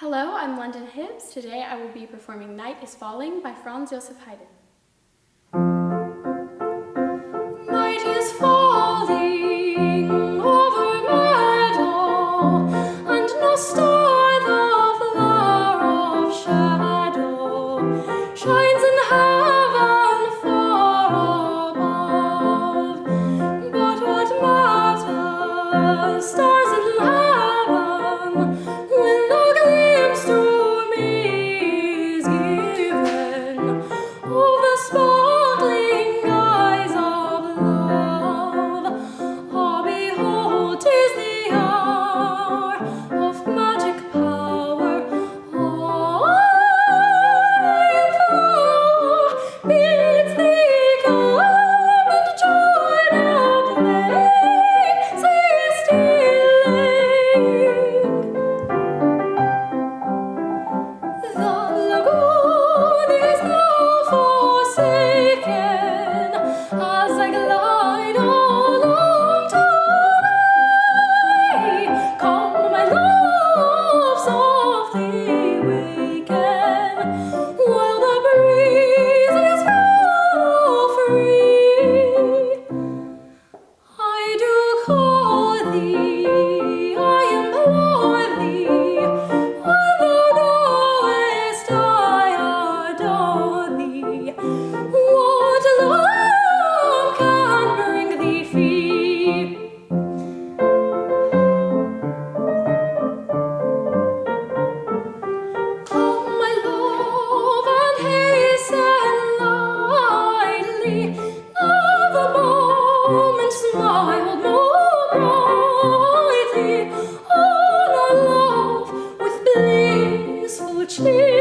Hello, I'm London Hibbs. Today I will be performing Night is Falling by Franz Josef Haydn. she